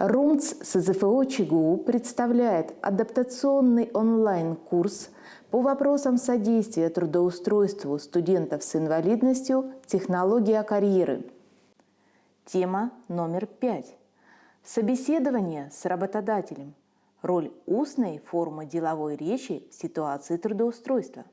РУМЦ СЗФО ЧГУ представляет адаптационный онлайн-курс по вопросам содействия трудоустройству студентов с инвалидностью «Технология карьеры». Тема номер пять. Собеседование с работодателем. Роль устной формы деловой речи в ситуации трудоустройства.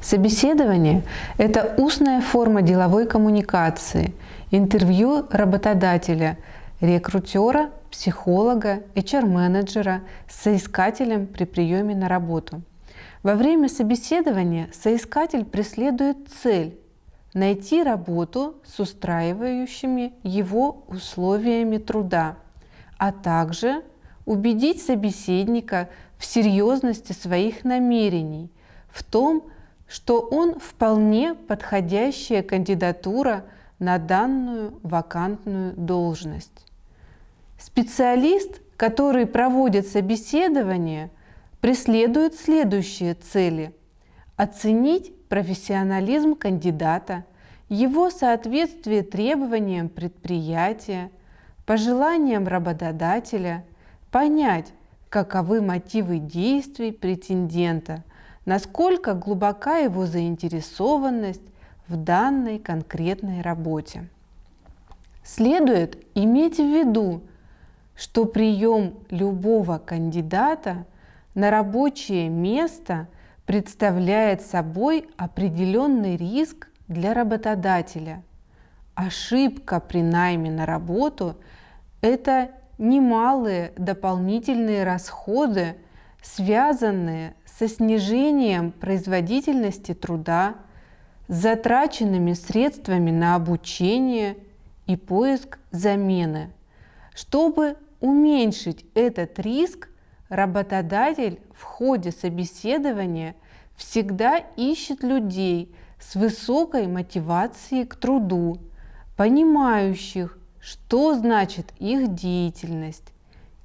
Собеседование – это устная форма деловой коммуникации, интервью работодателя – рекрутера, психолога, HR-менеджера соискателем при приеме на работу. Во время собеседования соискатель преследует цель – найти работу с устраивающими его условиями труда, а также убедить собеседника в серьезности своих намерений, в том, что он вполне подходящая кандидатура на данную вакантную должность. Специалист, который проводит собеседование, преследует следующие цели. Оценить профессионализм кандидата, его соответствие требованиям предприятия, пожеланиям работодателя, понять, каковы мотивы действий претендента, насколько глубока его заинтересованность в данной конкретной работе. Следует иметь в виду, что прием любого кандидата на рабочее место представляет собой определенный риск для работодателя. Ошибка при найме на работу – это немалые дополнительные расходы, связанные со снижением производительности труда, затраченными средствами на обучение и поиск замены. Чтобы уменьшить этот риск, работодатель в ходе собеседования всегда ищет людей с высокой мотивацией к труду, понимающих, что значит их деятельность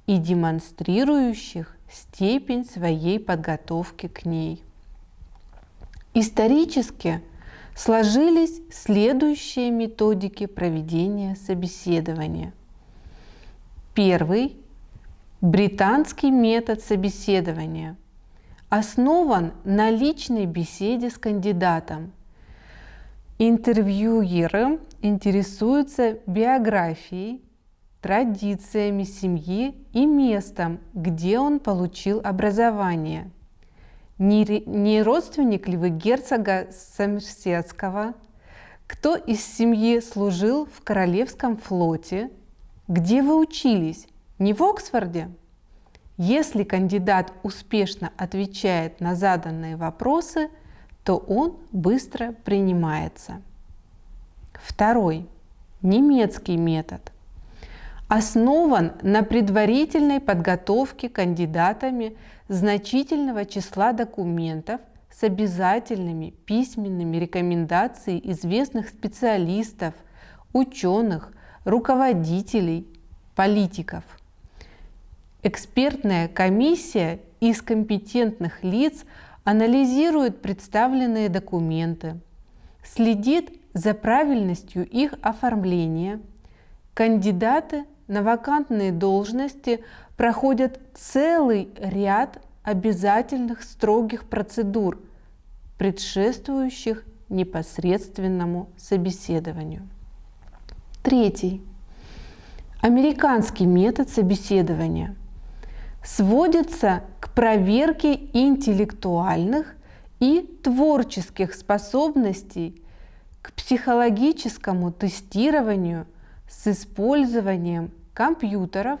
и демонстрирующих степень своей подготовки к ней. Исторически сложились следующие методики проведения собеседования – Первый – британский метод собеседования. Основан на личной беседе с кандидатом. Интервьюеры интересуются биографией, традициями семьи и местом, где он получил образование. Не родственник ли вы герцога Сомерсетского? Кто из семьи служил в Королевском флоте – где вы учились? Не в Оксфорде? Если кандидат успешно отвечает на заданные вопросы, то он быстро принимается. Второй. Немецкий метод. Основан на предварительной подготовке кандидатами значительного числа документов с обязательными письменными рекомендациями известных специалистов, ученых, руководителей, политиков. Экспертная комиссия из компетентных лиц анализирует представленные документы, следит за правильностью их оформления. Кандидаты на вакантные должности проходят целый ряд обязательных строгих процедур, предшествующих непосредственному собеседованию. Третий. Американский метод собеседования сводится к проверке интеллектуальных и творческих способностей, к психологическому тестированию с использованием компьютеров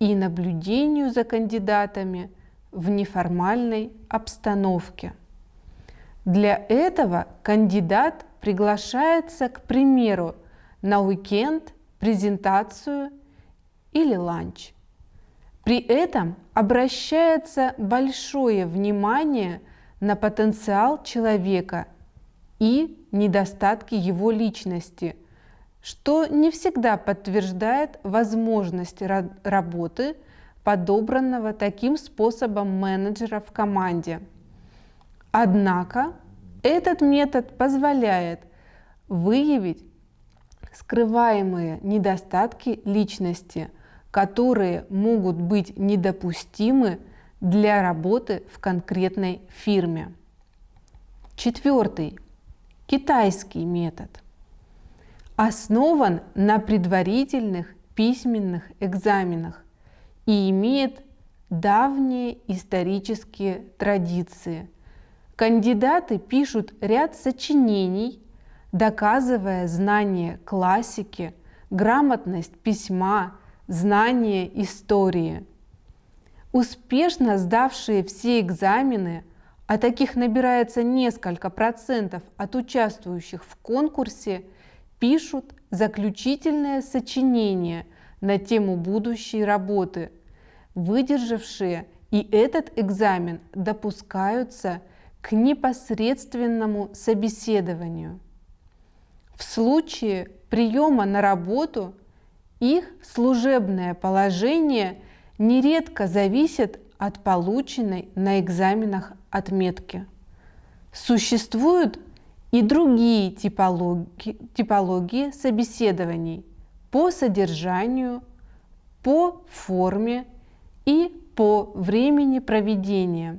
и наблюдению за кандидатами в неформальной обстановке. Для этого кандидат приглашается, к примеру, на уикенд, презентацию или ланч. При этом обращается большое внимание на потенциал человека и недостатки его личности, что не всегда подтверждает возможность работы подобранного таким способом менеджера в команде. Однако этот метод позволяет выявить скрываемые недостатки личности, которые могут быть недопустимы для работы в конкретной фирме. Четвертый. Китайский метод. Основан на предварительных письменных экзаменах и имеет давние исторические традиции. Кандидаты пишут ряд сочинений, доказывая знание классики, грамотность письма, знание истории. Успешно сдавшие все экзамены, а таких набирается несколько процентов от участвующих в конкурсе, пишут заключительное сочинение на тему будущей работы. Выдержавшие и этот экзамен допускаются к непосредственному собеседованию. В случае приема на работу их служебное положение нередко зависит от полученной на экзаменах отметки. Существуют и другие типологии, типологии собеседований по содержанию, по форме и по времени проведения.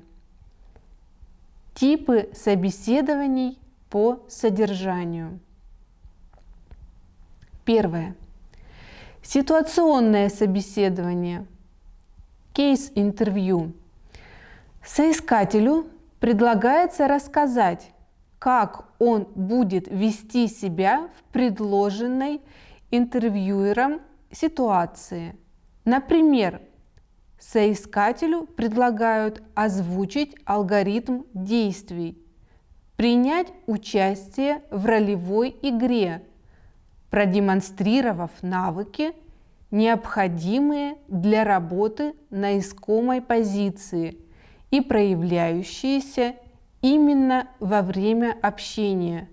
Типы собеседований по содержанию. Первое. Ситуационное собеседование. Кейс-интервью. Соискателю предлагается рассказать, как он будет вести себя в предложенной интервьюером ситуации. Например, соискателю предлагают озвучить алгоритм действий, принять участие в ролевой игре, продемонстрировав навыки, необходимые для работы на искомой позиции и проявляющиеся именно во время общения.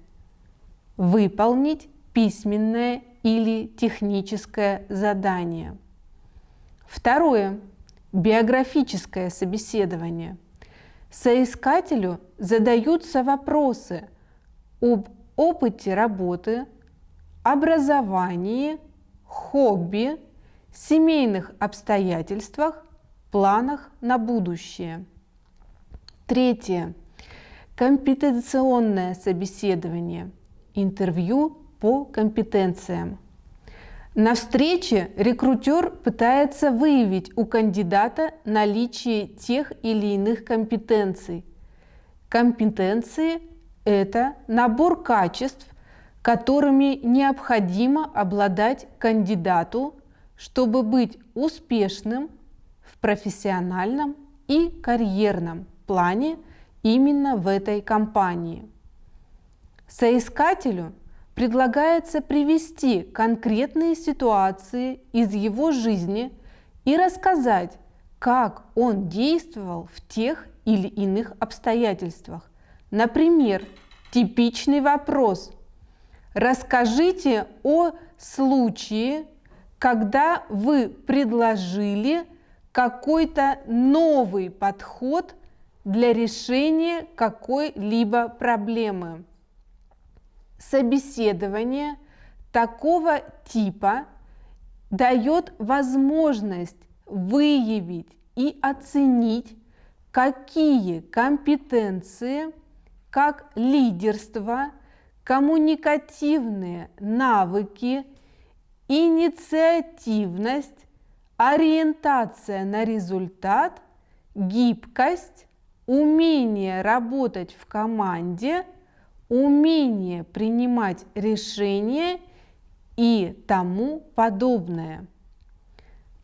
Выполнить письменное или техническое задание. Второе. Биографическое собеседование. Соискателю задаются вопросы об опыте работы, образовании, хобби, семейных обстоятельствах, планах на будущее. Третье. Компетенционное собеседование. Интервью по компетенциям. На встрече рекрутер пытается выявить у кандидата наличие тех или иных компетенций. Компетенции – это набор качеств, которыми необходимо обладать кандидату, чтобы быть успешным в профессиональном и карьерном плане именно в этой компании. Соискателю предлагается привести конкретные ситуации из его жизни и рассказать, как он действовал в тех или иных обстоятельствах. Например, типичный вопрос – Расскажите о случае, когда вы предложили какой-то новый подход для решения какой-либо проблемы. Собеседование такого типа дает возможность выявить и оценить, какие компетенции, как лидерство, коммуникативные навыки, инициативность, ориентация на результат, гибкость, умение работать в команде, умение принимать решения и тому подобное.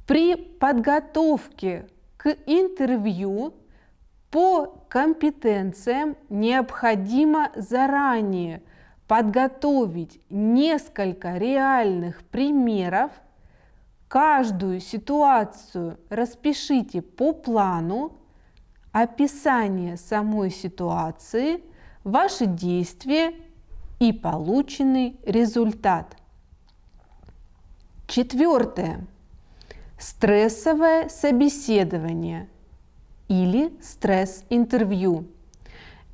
При подготовке к интервью по компетенциям необходимо заранее – подготовить несколько реальных примеров, каждую ситуацию распишите по плану, описание самой ситуации, ваши действия и полученный результат. Четвертое. Стрессовое собеседование или стресс-интервью.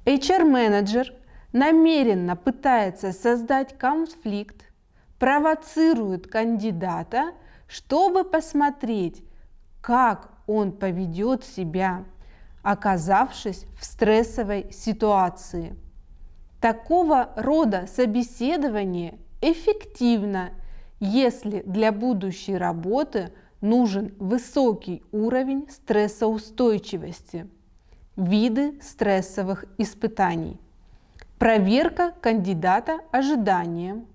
HR-менеджер намеренно пытается создать конфликт, провоцирует кандидата, чтобы посмотреть, как он поведет себя, оказавшись в стрессовой ситуации. Такого рода собеседование эффективно, если для будущей работы нужен высокий уровень стрессоустойчивости. Виды стрессовых испытаний. Проверка кандидата ожиданием.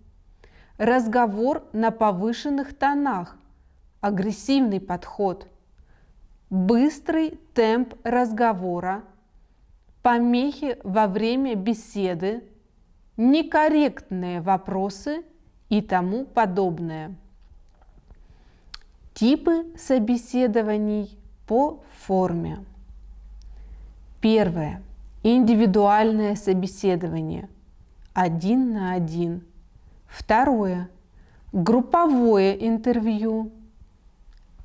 Разговор на повышенных тонах. Агрессивный подход. Быстрый темп разговора. Помехи во время беседы. Некорректные вопросы и тому подобное. Типы собеседований по форме. Первое. Индивидуальное собеседование. Один на один. Второе. Групповое интервью.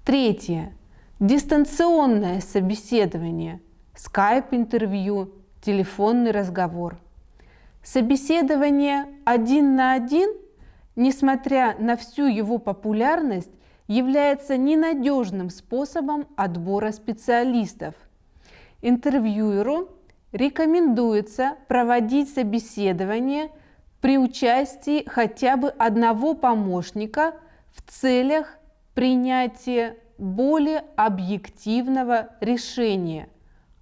Третье. Дистанционное собеседование. Скайп-интервью, телефонный разговор. Собеседование один на один, несмотря на всю его популярность, является ненадежным способом отбора специалистов. Интервьюеру рекомендуется проводить собеседование при участии хотя бы одного помощника в целях принятия более объективного решения,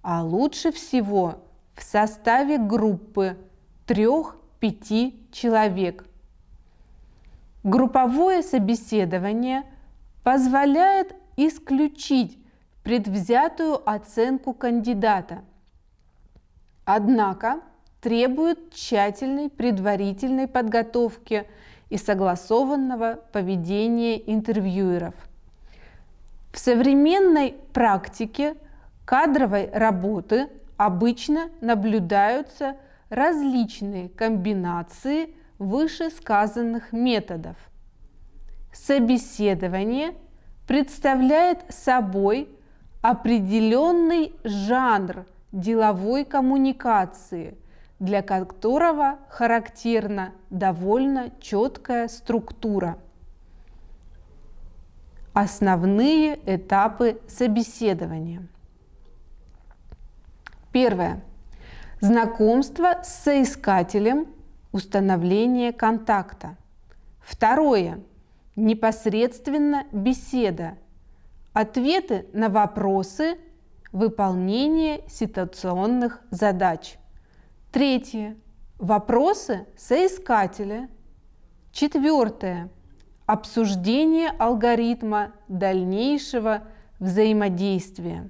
а лучше всего в составе группы 3-5 человек. Групповое собеседование позволяет исключить предвзятую оценку кандидата – Однако требует тщательной предварительной подготовки и согласованного поведения интервьюеров. В современной практике кадровой работы обычно наблюдаются различные комбинации вышесказанных методов. Собеседование представляет собой определенный жанр – деловой коммуникации, для которого характерна довольно четкая структура. Основные этапы собеседования. Первое. Знакомство с соискателем, установление контакта. Второе. Непосредственно беседа. Ответы на вопросы Выполнение ситуационных задач. Третье. Вопросы соискателя. Четвертое. Обсуждение алгоритма дальнейшего взаимодействия.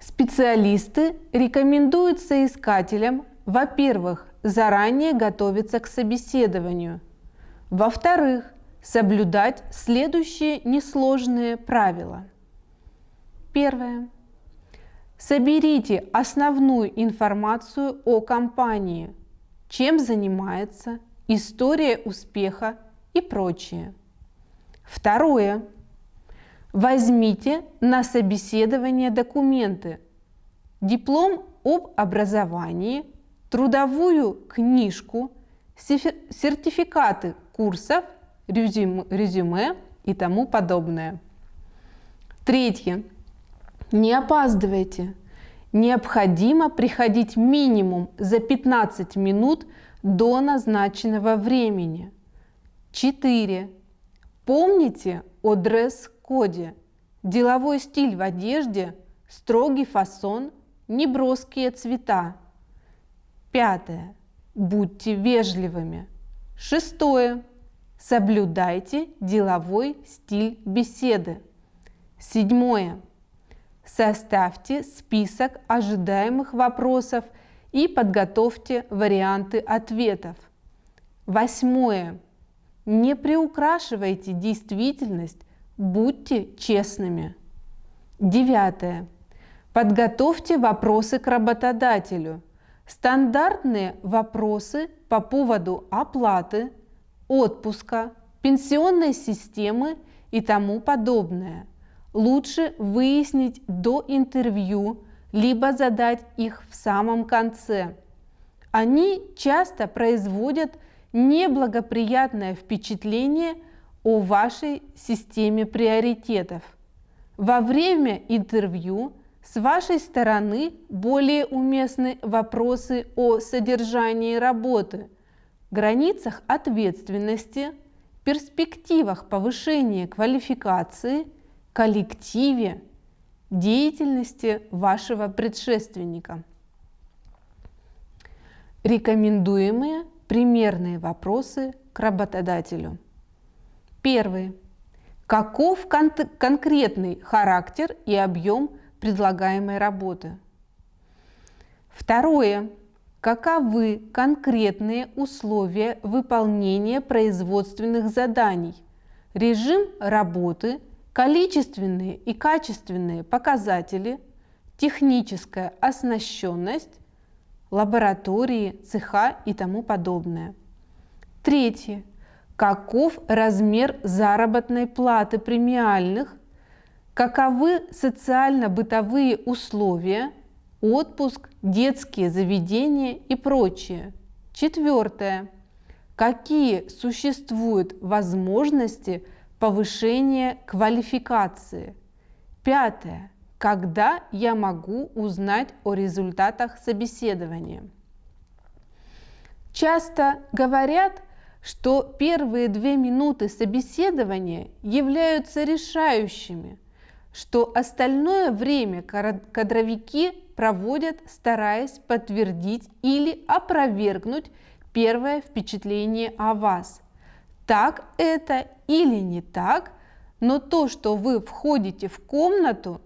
Специалисты рекомендуют соискателям, во-первых, заранее готовиться к собеседованию, во-вторых, соблюдать следующие несложные правила – Первое. Соберите основную информацию о компании, чем занимается, история успеха и прочее. Второе. Возьмите на собеседование документы, диплом об образовании, трудовую книжку, сертификаты курсов, резюме и тому подобное. Третье. Не опаздывайте. Необходимо приходить минимум за 15 минут до назначенного времени. 4. Помните о дресс-коде. Деловой стиль в одежде, строгий фасон, неброские цвета. Пятое. Будьте вежливыми. Шестое. Соблюдайте деловой стиль беседы. Седьмое. Составьте список ожидаемых вопросов и подготовьте варианты ответов. Восьмое. Не приукрашивайте действительность, будьте честными. Девятое. Подготовьте вопросы к работодателю. Стандартные вопросы по поводу оплаты, отпуска, пенсионной системы и тому подобное – лучше выяснить до интервью, либо задать их в самом конце. Они часто производят неблагоприятное впечатление о вашей системе приоритетов. Во время интервью с вашей стороны более уместны вопросы о содержании работы, границах ответственности, перспективах повышения квалификации, коллективе, деятельности вашего предшественника. Рекомендуемые примерные вопросы к работодателю. Первый. Каков кон конкретный характер и объем предлагаемой работы? Второе. Каковы конкретные условия выполнения производственных заданий, режим работы, количественные и качественные показатели, техническая оснащенность, лаборатории, цеха и тому подобное. Третье. Каков размер заработной платы премиальных? Каковы социально-бытовые условия, отпуск, детские заведения и прочее? Четвертое. Какие существуют возможности повышения квалификации? Пятое когда я могу узнать о результатах собеседования. Часто говорят, что первые две минуты собеседования являются решающими, что остальное время кадровики проводят, стараясь подтвердить или опровергнуть первое впечатление о вас. Так это или не так, но то, что вы входите в комнату,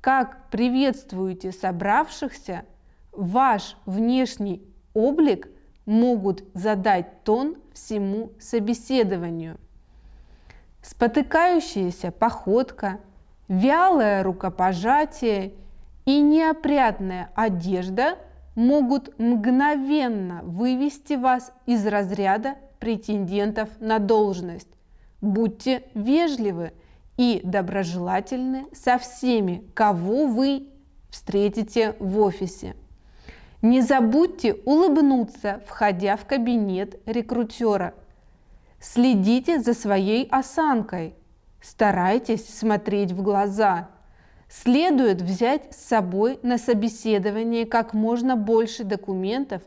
как приветствуете собравшихся, ваш внешний облик могут задать тон всему собеседованию. Спотыкающаяся походка, вялое рукопожатие и неопрятная одежда могут мгновенно вывести вас из разряда претендентов на должность. Будьте вежливы – и доброжелательны со всеми, кого вы встретите в офисе. Не забудьте улыбнуться, входя в кабинет рекрутера. Следите за своей осанкой. Старайтесь смотреть в глаза. Следует взять с собой на собеседование как можно больше документов,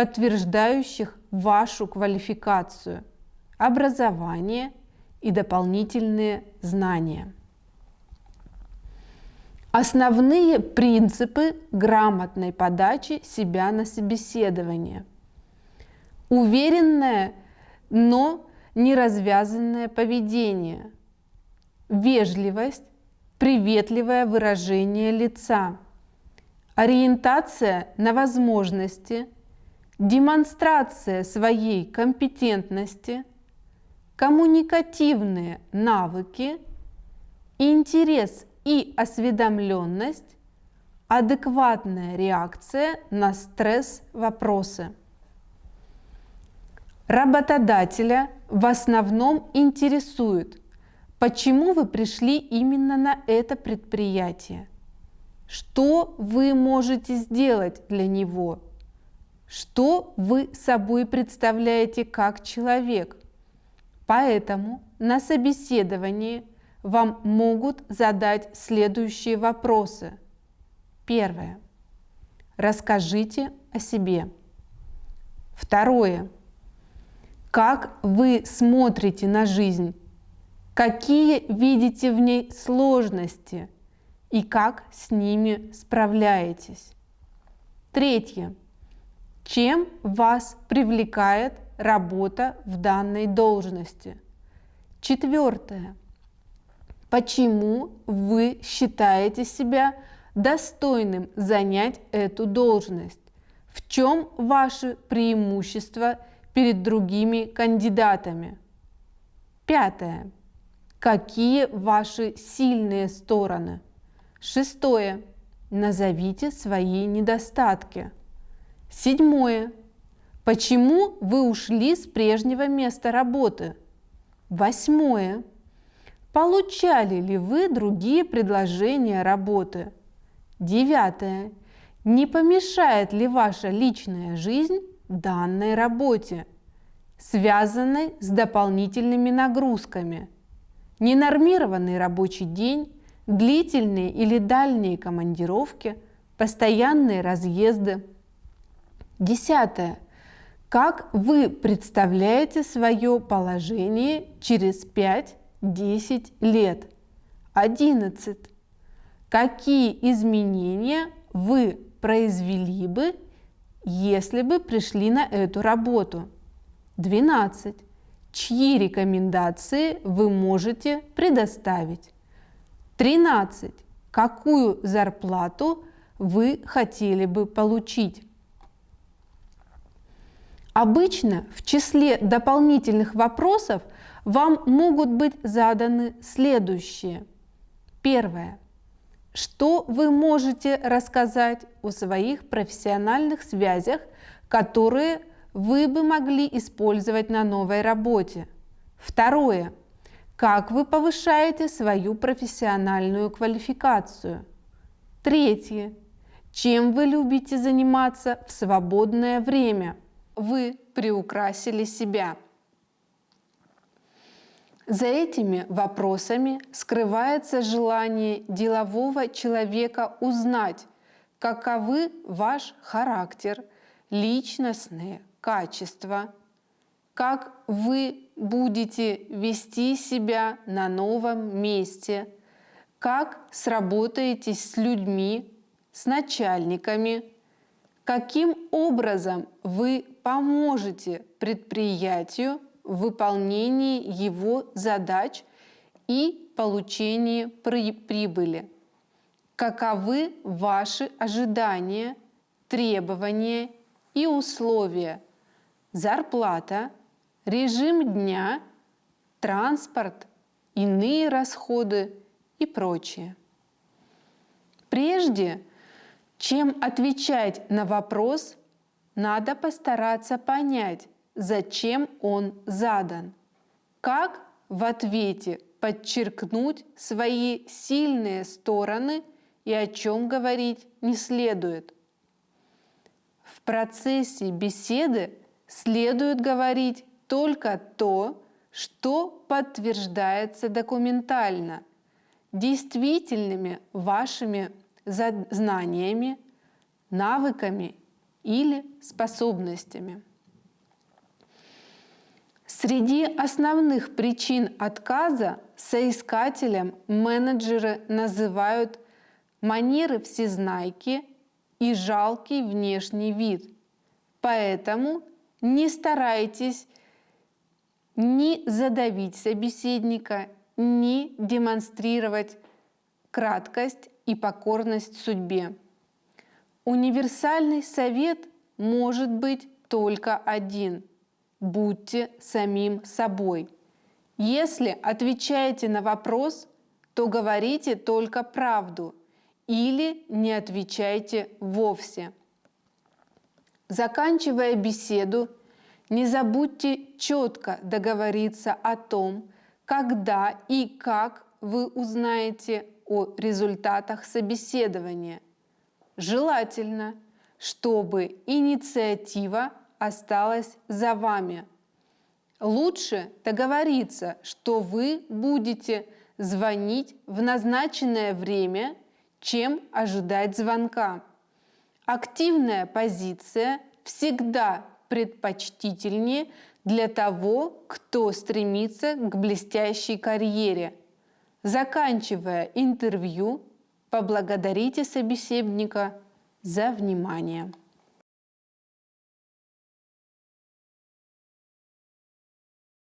подтверждающих вашу квалификацию, образование – и дополнительные знания. Основные принципы грамотной подачи себя на собеседование. Уверенное, но неразвязанное поведение. Вежливость, приветливое выражение лица. Ориентация на возможности, демонстрация своей компетентности – коммуникативные навыки, интерес и осведомленность, адекватная реакция на стресс-вопросы. Работодателя в основном интересует, почему вы пришли именно на это предприятие, что вы можете сделать для него, что вы собой представляете как человек, Поэтому на собеседовании вам могут задать следующие вопросы. Первое. Расскажите о себе. Второе. Как вы смотрите на жизнь? Какие видите в ней сложности и как с ними справляетесь? Третье. Чем вас привлекает работа в данной должности. Четвертое. Почему вы считаете себя достойным занять эту должность? В чем ваши преимущества перед другими кандидатами? Пятое. Какие ваши сильные стороны? Шестое. Назовите свои недостатки. Седьмое. Почему вы ушли с прежнего места работы? Восьмое. Получали ли вы другие предложения работы? Девятое. Не помешает ли ваша личная жизнь данной работе? связанной с дополнительными нагрузками. Ненормированный рабочий день, длительные или дальние командировки, постоянные разъезды. Десятое. Как вы представляете свое положение через 5-10 лет? 11. Какие изменения вы произвели бы, если бы пришли на эту работу? 12. Чьи рекомендации вы можете предоставить? 13. Какую зарплату вы хотели бы получить? Обычно в числе дополнительных вопросов вам могут быть заданы следующие. Первое. Что вы можете рассказать о своих профессиональных связях, которые вы бы могли использовать на новой работе? Второе. Как вы повышаете свою профессиональную квалификацию? Третье. Чем вы любите заниматься в свободное время? Вы приукрасили себя. За этими вопросами скрывается желание делового человека узнать, каковы ваш характер, личностные качества, как вы будете вести себя на новом месте, как сработаетесь с людьми, с начальниками, каким образом вы поможете предприятию в выполнении его задач и получении прибыли. Каковы ваши ожидания, требования и условия? Зарплата, режим дня, транспорт, иные расходы и прочее. Прежде чем отвечать на вопрос, надо постараться понять, зачем он задан. Как в ответе подчеркнуть свои сильные стороны и о чем говорить не следует. В процессе беседы следует говорить только то, что подтверждается документально, действительными вашими знаниями, навыками или способностями. Среди основных причин отказа соискателям менеджеры называют манеры всезнайки и жалкий внешний вид. Поэтому не старайтесь ни задавить собеседника, ни демонстрировать краткость и покорность судьбе. Универсальный совет может быть только один. Будьте самим собой. Если отвечаете на вопрос, то говорите только правду или не отвечайте вовсе. Заканчивая беседу, не забудьте четко договориться о том, когда и как вы узнаете о результатах собеседования. Желательно, чтобы инициатива осталась за вами. Лучше договориться, что вы будете звонить в назначенное время, чем ожидать звонка. Активная позиция всегда предпочтительнее для того, кто стремится к блестящей карьере – Заканчивая интервью, поблагодарите собеседника за внимание.